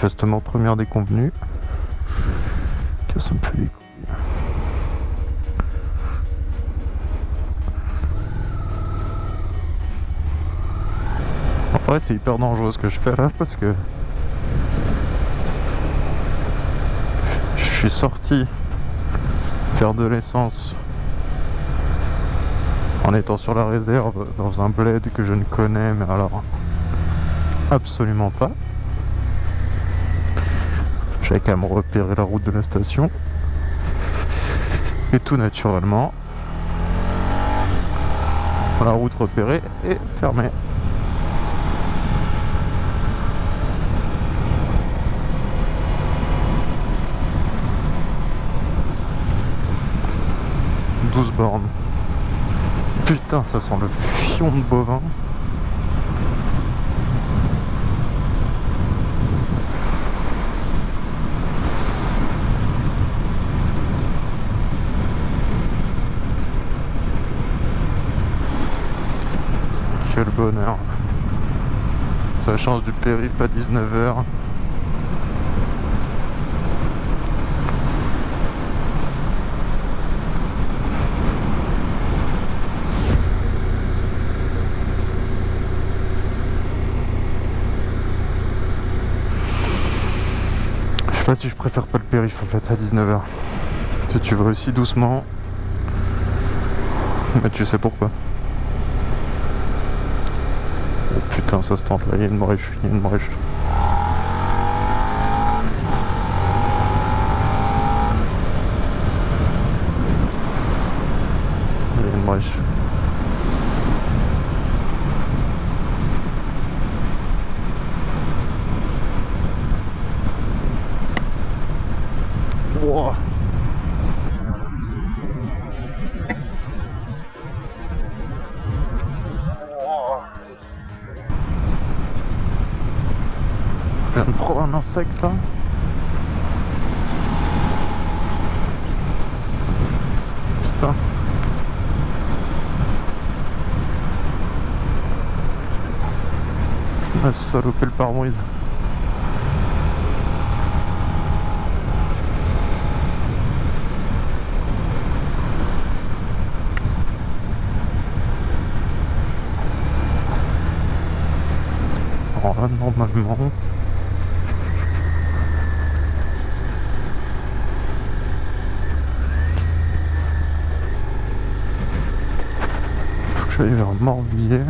manifestement première déconvenue. Casse un peu les couilles. En vrai, c'est hyper dangereux ce que je fais là parce que je suis sorti faire de l'essence en étant sur la réserve dans un bled que je ne connais mais alors absolument pas. Qu'à me repérer la route de la station. Et tout naturellement, la route repérée est fermée. « 12 bornes. Putain, ça sent le fion de bovin. Quel Ça change du périph' à 19h. Je sais pas si je préfère pas le périph' en fait à 19h. Si tu vas aussi doucement. Mais tu sais pourquoi. Oh putain ça se tente là, il y a une brèche, il y a une brèche. Viens de prendre un insecte là. Ah, le parmoïde. Normalement... Que j'aille vers Morvilliers.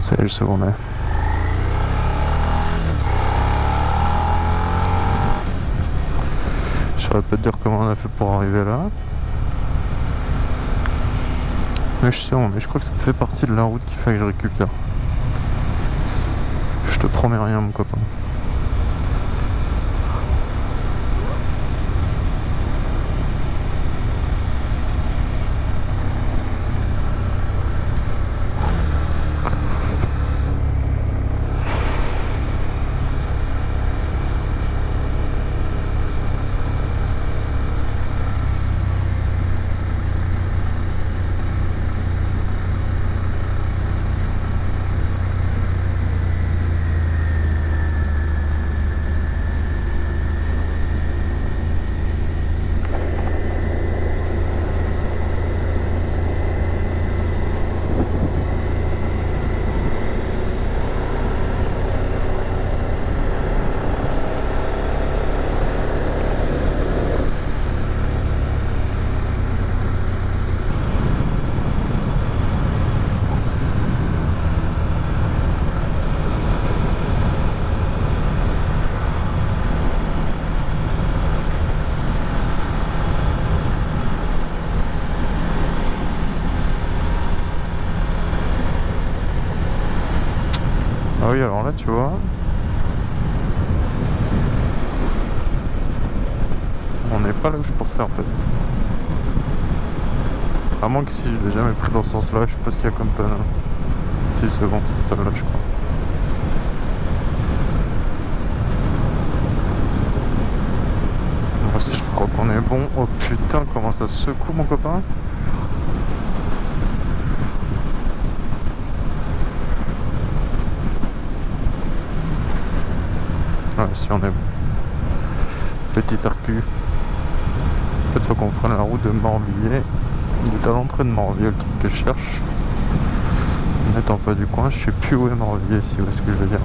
Ça y est, le second est. Je saurais pas te dire comment on a fait pour arriver là. Mais je sais, mais je crois que ça fait partie de la route qu'il fait que je récupère. Je te promets rien, mon copain. Tu vois. On n'est pas là où je pensais en fait. À moins que si je l'ai jamais pris dans ce sens-là, je sais pas ce qu'il y a comme panneau. Si c'est bon, c'est celle-là je crois. Moi je crois qu'on est bon. Oh putain, comment ça secoue mon copain? Si on est bon. Petit circuit. En fait, faut qu'on prenne la route de Morvilliers. Il est à l'entrée de Morvilliers, le truc que je cherche. N'étant pas du coin, je sais plus où est Morvilliers, si vous voyez ce que je veux dire.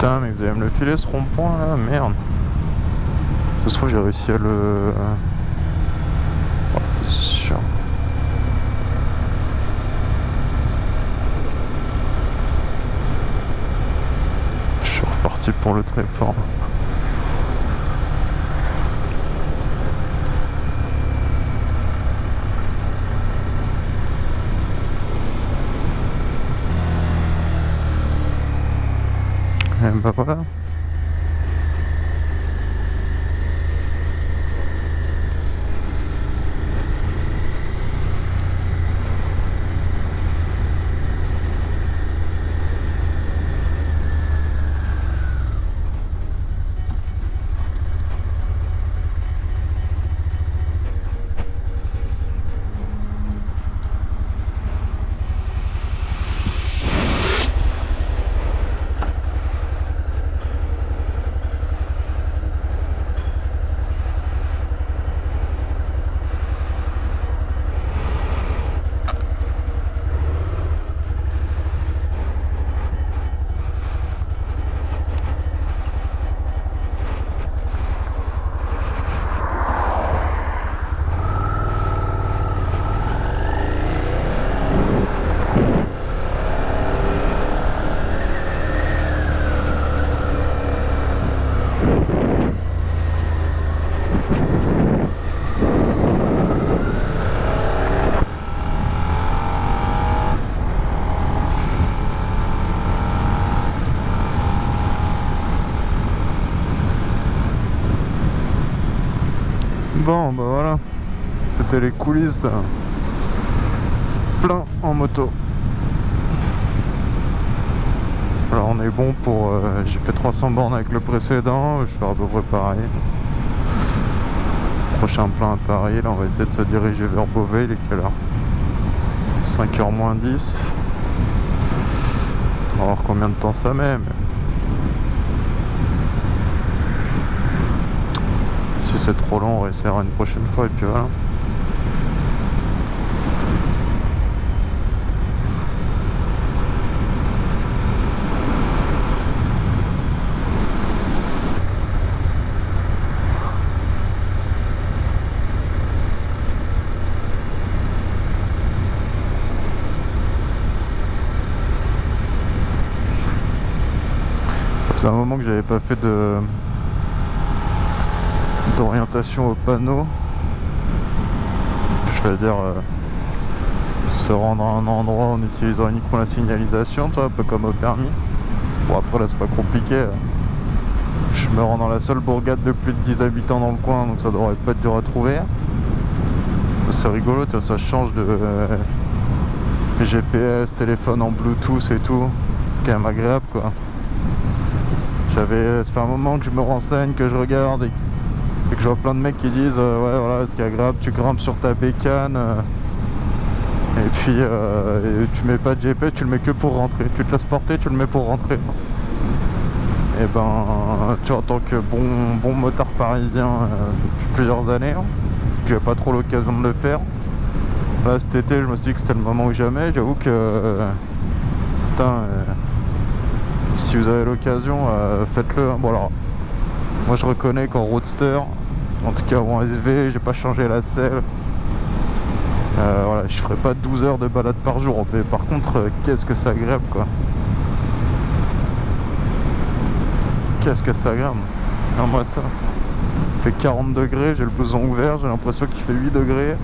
Putain, mais vous allez me le filer ce rond-point là Merde. Ça se trouve, j'ai réussi à le. Oh, c'est sûr. Je suis reparti pour le tréport. Et Bon, bah voilà. C'était les coulisses d'un plein en moto. Alors on est bon pour... euh, J'ai fait 300 bornes avec le précédent, je vais faire à peu près pareil. Prochain plein à Paris, là on va essayer de se diriger vers Beauvais, il est quelle heure? 5h moins 10. On va voir combien de temps ça met. Si c'est trop long, on essaiera une prochaine fois et puis voilà. C'est un moment que j'avais pas fait de d'orientation au panneau. Je vais dire euh, se rendre à un endroit en utilisant uniquement la signalisation, toi, un peu comme au permis. Bon après là c'est pas compliqué. Je me rends dans la seule bourgade de plus de 10 habitants dans le coin, donc ça devrait pas être dur à trouver. C'est rigolo, ça change de euh, GPS, téléphone en Bluetooth et tout. C'est quand même agréable quoi. J'avais, ça fait un moment que je me renseigne, que je regarde et, et que je vois plein de mecs qui disent euh, ouais voilà ce qui est agréable, tu grimpes sur ta bécane euh, et puis euh, et tu mets pas de GPS, tu le mets que pour rentrer, tu te laisses porter, tu le mets pour rentrer. Et ben tu vois, en tant que bon bon motard parisien depuis plusieurs années, hein, j'ai pas trop l'occasion de le faire. Là cet été je me suis dit que c'était le moment ou jamais, j'avoue que putain si vous avez l'occasion, faites-le. Bon alors, moi je reconnais qu'en roadster, en tout cas en SV, j'ai pas changé la selle. Euh, voilà, je ferai pas 12 heures de balade par jour, mais par contre, euh, qu'est-ce que c'est agréable quoi. Qu'est-ce que c'est agréable. Non, moi ça. Il fait 40 degrés, j'ai le blouson ouvert, j'ai l'impression qu'il fait 8 degrés.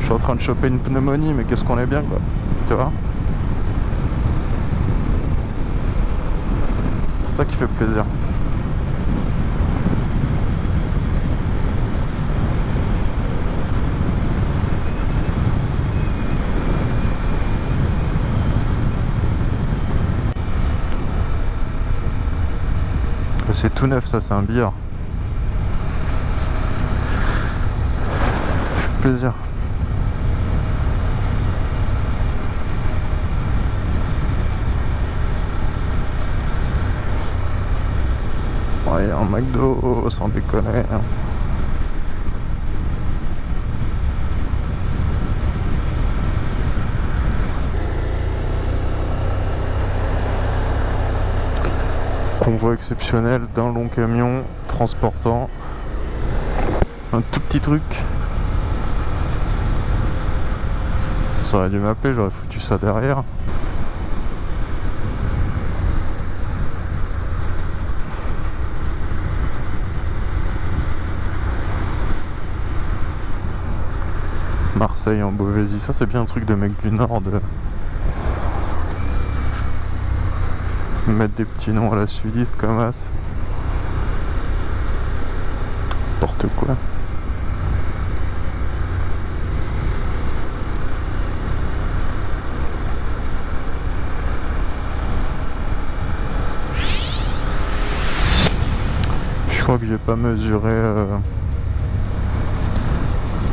Je suis en train de choper une pneumonie, mais qu'est-ce qu'on est bien quoi. Tu vois C'est ça qui fait plaisir. C'est tout neuf ça, c'est un billard. plaisir. Ouais, un McDo, sans déconner. Convoi exceptionnel d'un long camion transportant un tout petit truc. Ça aurait dû m'appeler, j'aurais foutu ça derrière. Marseille en Beauvaisis, ça c'est bien un truc de mec du Nord mettre des petits noms à la sudiste comme as. N'importe quoi. Je crois que j'ai pas mesuré euh,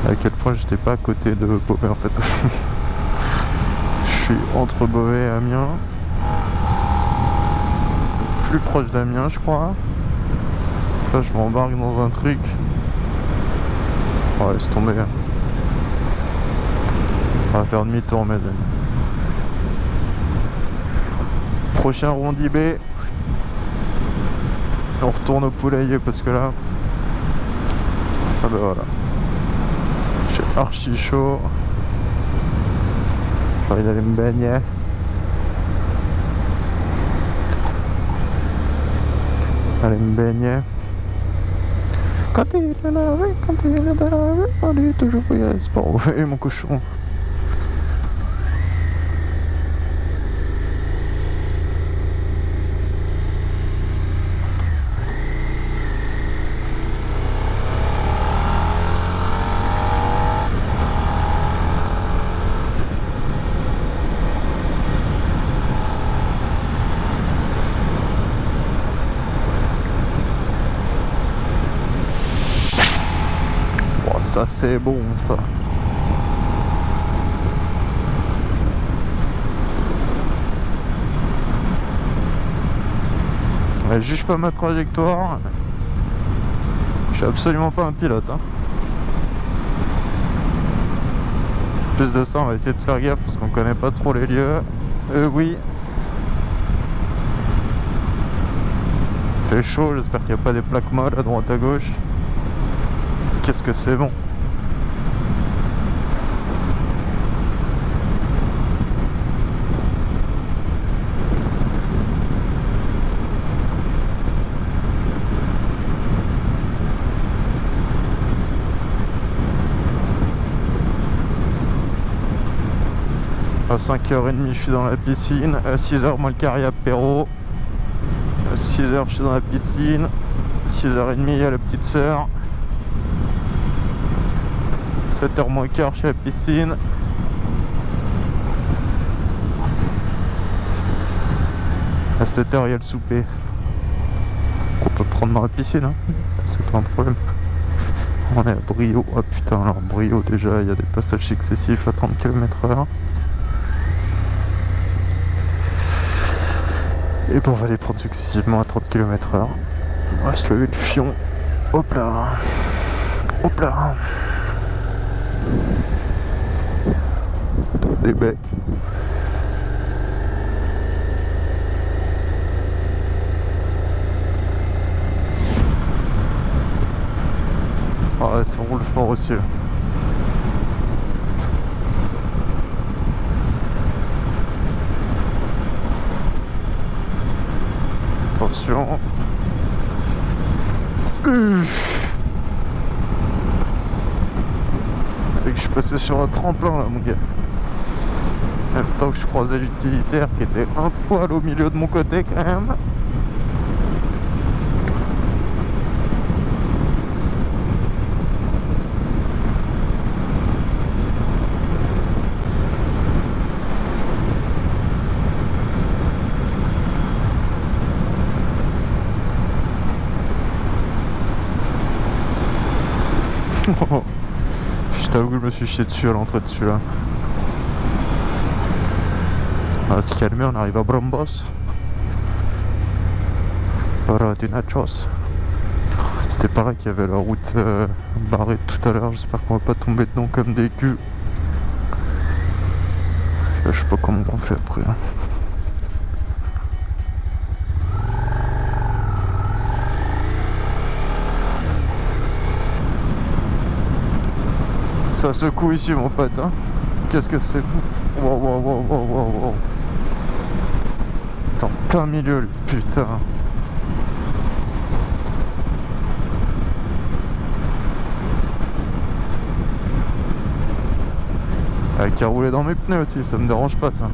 à quel point j'étais pas à côté de Beauvais en fait. Je suis entre Beauvais et Amiens. Plus proche d'Amiens je crois. Là je m'embarque dans un truc. Ouais laisse tomber. On va faire demi-tour mes amis. Prochain rondi B. On retourne au poulailler parce que là. Ah bah voilà. J'ai archi chaud. J'ai envie me baigner. Aller me baigner. Quand il est lavé, quand il est lavé, on est toujours sport. Et mon cochon. Oh, ça c'est bon ça. Ouais, juge pas ma trajectoire. Je suis absolument pas un pilote. hein. Plus de ça, on va essayer de faire gaffe parce qu'on connaît pas trop les lieux. Euh, oui. Fait chaud, j'espère qu'il n'y a pas des plaques molles à droite à gauche. Qu'est-ce que c'est bon À 5h30 je suis dans la piscine, à 6h moi le carré apéro, à 6h je suis dans la piscine, 6h30 il y a la petite sœur, 7h moins quart je suis à la piscine, à 7h il y a le souper. Qu'on peut prendre dans la piscine, hein. c'est pas un problème. On est à Brio, oh putain alors Brio déjà il y a des passages successifs à 30 km Et bon, on va les prendre successivement à 30 km h On va se lever le fion. Hop là. Hop là. Des baies. Ah ouais, ça roule fort aussi. Et que je suis passé sur un tremplin là mon gars. En même temps que je croisais l'utilitaire qui était un poil au milieu de mon côté quand même. je t'avoue que je me suis chié dessus à l'entrée dessus là. On va se calmer, on arrive à Brombos. Voilà, du nachos. C'était pareil qu'il y avait la route euh, barrée tout à l'heure. J'espère qu'on va pas tomber dedans comme des culs. Je sais pas comment on fait après. Hein. Ça secoue ici mon pote hein. Qu'est-ce que c'est Wow wow wow wow wow T'es en plein milieu le putain Ah, qui a roulé dans mes pneus aussi, ça me dérange pas ça.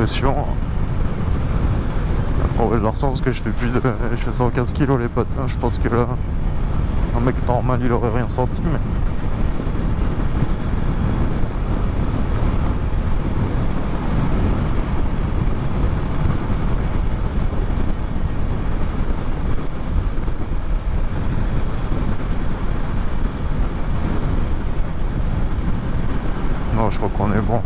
Petite compression. Après ouais, je le ressens parce que je fais plus de. Je fais 115 kg les potes. hein. Je pense que là. Un mec normal il aurait rien senti mais. Non je crois qu'on est bon.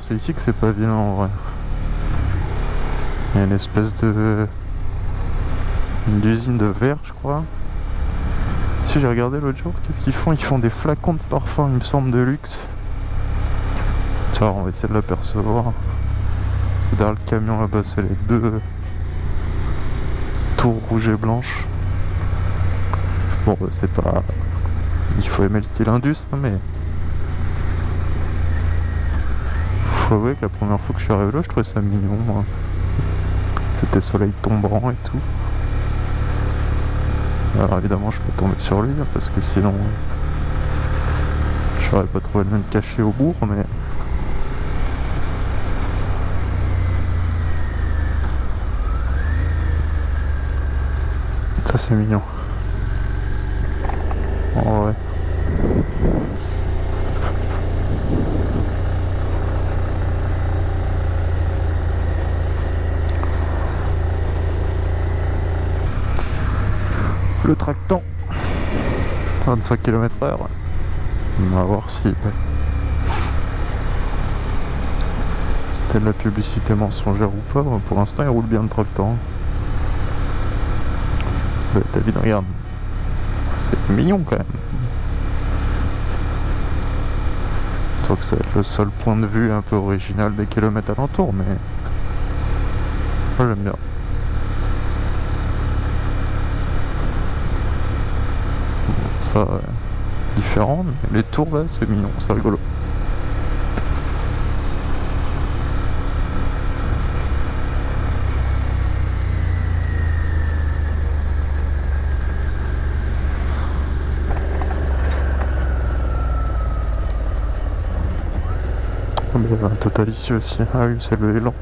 C'est ici que c'est pas vilain en vrai. Il y a une espèce de. Une usine de verre, je crois. Si j'ai regardé l'autre jour, qu'est-ce qu'ils font? Ils font des flacons de parfum, il me semble, de luxe. On va essayer de l'apercevoir. C'est derrière le camion là-bas, c'est les deux tours rouges et blanches. Bon, bah, c'est pas. Il faut aimer le style Indus, hein, mais. Que la première fois que je suis arrivé là, je trouvais ça mignon. moi. C'était soleil tombant et tout. Alors évidemment, je peux tomber sur lui hein, parce que sinon, je saurais pas trouvé le même caché au bourg, mais. Ça c'est mignon. Oh ouais. Le tractant 25 km h On va voir si c'était de la publicité mensongère ou pas. Pour l'instant il roule bien le tractant. Euh, David regarde. C'est mignon quand même. Je trouve que ça va être le seul point de vue un peu original des kilomètres alentours, mais moi j'aime bien. Euh, différent, mais les tours là c'est mignon, c'est rigolo. Oh, mais il y avait un total ici aussi. Ah oui, c'est le élan.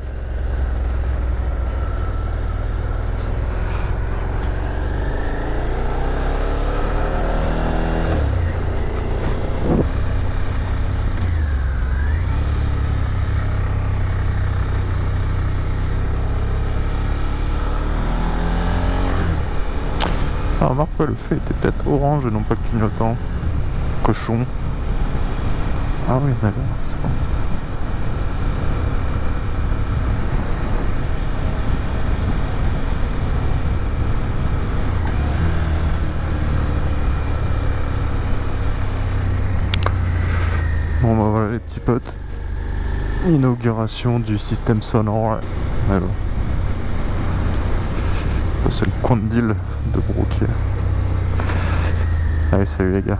Feu était peut-être orange et non pas clignotant. Cochon. Ah oui, d'accord, c'est bon. Bon bah voilà les petits potes. Inauguration du système sonore. Ça, C'est le coin de deal de Brooke. Allez salut les gars.